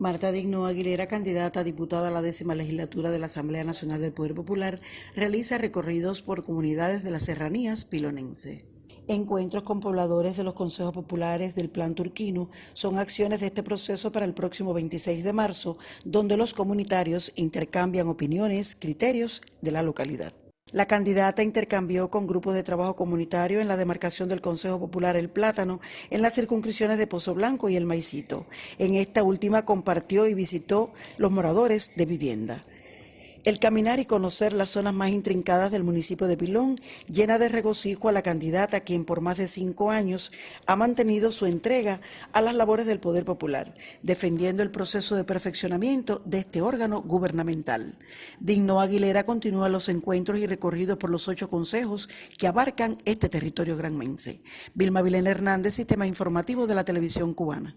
Marta Digno Aguilera, candidata a diputada a la décima legislatura de la Asamblea Nacional del Poder Popular, realiza recorridos por comunidades de las serranías pilonense. Encuentros con pobladores de los consejos populares del Plan Turquino son acciones de este proceso para el próximo 26 de marzo, donde los comunitarios intercambian opiniones, criterios de la localidad. La candidata intercambió con grupos de trabajo comunitario en la demarcación del Consejo Popular El Plátano en las circunscripciones de Pozo Blanco y El Maicito. En esta última compartió y visitó los moradores de vivienda. El caminar y conocer las zonas más intrincadas del municipio de Pilón llena de regocijo a la candidata quien por más de cinco años ha mantenido su entrega a las labores del Poder Popular, defendiendo el proceso de perfeccionamiento de este órgano gubernamental. Digno Aguilera continúa los encuentros y recorridos por los ocho consejos que abarcan este territorio granmense. Vilma Vilena Hernández, Sistema Informativo de la Televisión Cubana.